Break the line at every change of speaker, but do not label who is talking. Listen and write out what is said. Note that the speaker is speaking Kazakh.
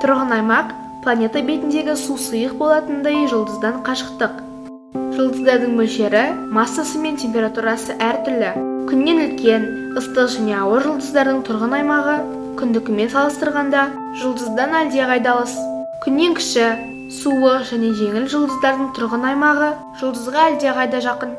Тұрғын аймақ планета бетіндегі су сұйық болатындай жұлдыздан қашықтық. Жұлдыздардың мөлшері, массасы мен температурасы әртүрлі. Күннен үлкен, ыстық және ауыр жұлдыздардың тұрғын аймағы күндікімен салыстырғанда жұлдыздан әлдеқайда алыс. Күннен кіші, суы және жеңіл жұлдыздардың тұрғын аймағы жұлдызға әлдеқайда жақын.